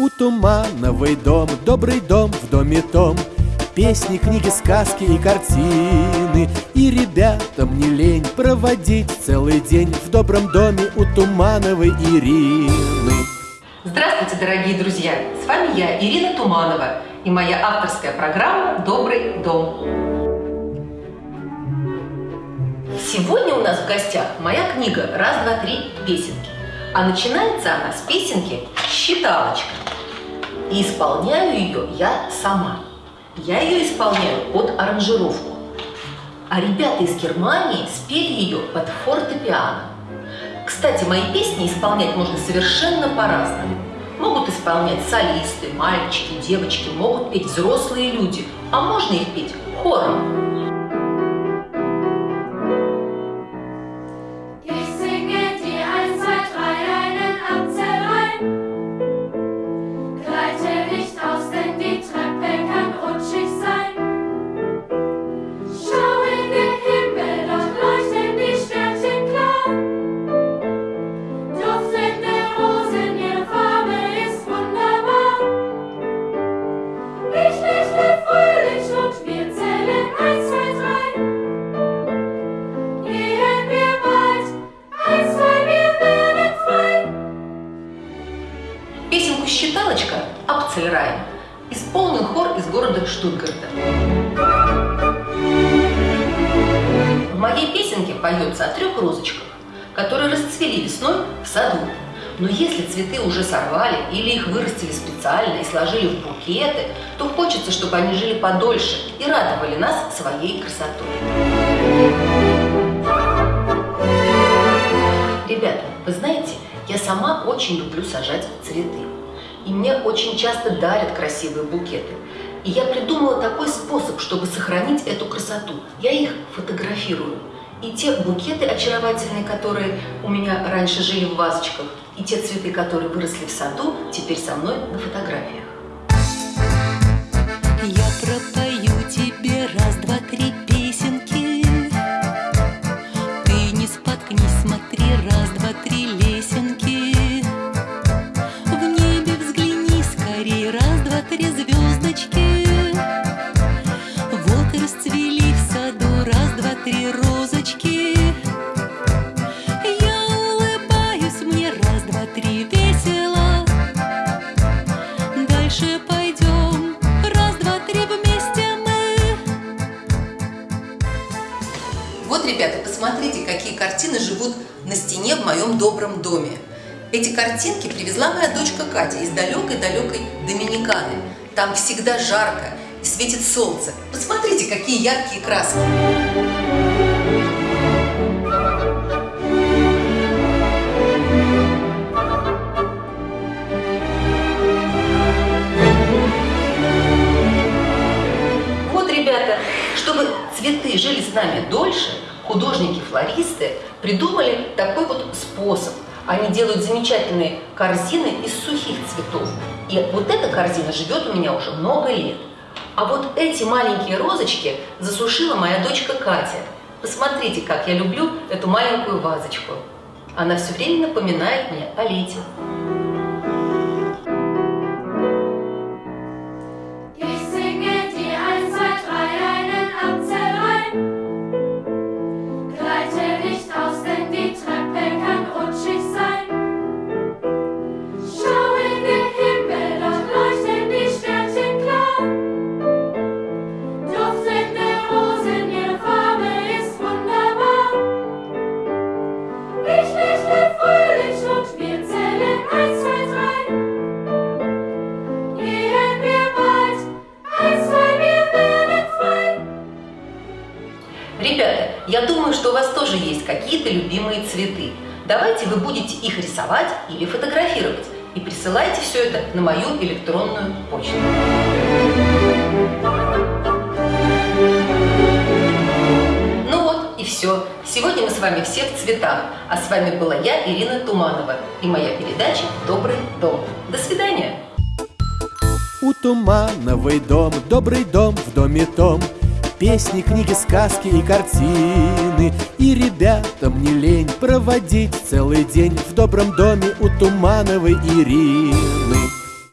У Тумановой дом, добрый дом в доме том Песни, книги, сказки и картины И ребятам не лень проводить целый день В добром доме у Тумановой Ирины Здравствуйте, дорогие друзья! С вами я, Ирина Туманова, и моя авторская программа «Добрый дом». Сегодня у нас в гостях моя книга «Раз, два, три. Песенки». А начинается она с песенки «Считалочка». И исполняю ее я сама. Я ее исполняю под аранжировку. А ребята из Германии спели ее под фортепиано. Кстати, мои песни исполнять можно совершенно по-разному. Могут исполнять солисты, мальчики, девочки, могут петь взрослые люди, а можно их петь хором. Апцельрайн исполнил хор из города Штутгарта. В моей песенке поется о трех розочках, которые расцвели весной в саду. Но если цветы уже сорвали или их вырастили специально и сложили в букеты, то хочется, чтобы они жили подольше и радовали нас своей красотой. Ребята, вы знаете, я сама очень люблю сажать цветы. И мне очень часто дарят красивые букеты. И я придумала такой способ, чтобы сохранить эту красоту. Я их фотографирую. И те букеты очаровательные, которые у меня раньше жили в вазочках, и те цветы, которые выросли в саду, теперь со мной на фотографиях. Я пропою три звездочки. Вот расцвели в саду раз, два, три розочки. Я улыбаюсь, мне раз, два, три весело. Дальше пойдем, раз, два, три вместе мы. Вот, ребята, посмотрите, какие картины живут на стене в моем добром доме. Эти картинки привезла моя дочка Катя из далекой-далекой Доминиканы. Там всегда жарко и светит солнце. Посмотрите, какие яркие краски. Вот, ребята, чтобы цветы жили с нами дольше, художники-флористы придумали такой вот способ – они делают замечательные корзины из сухих цветов. И вот эта корзина живет у меня уже много лет. А вот эти маленькие розочки засушила моя дочка Катя. Посмотрите, как я люблю эту маленькую вазочку. Она все время напоминает мне о лете. Я думаю, что у вас тоже есть какие-то любимые цветы. Давайте вы будете их рисовать или фотографировать. И присылайте все это на мою электронную почту. Ну вот и все. Сегодня мы с вами все в цветах. А с вами была я, Ирина Туманова. И моя передача «Добрый дом». До свидания. У Тумановой дом, добрый дом в доме том – Песни, книги, сказки и картины. И ребятам не лень проводить целый день В добром доме у Тумановой Ирины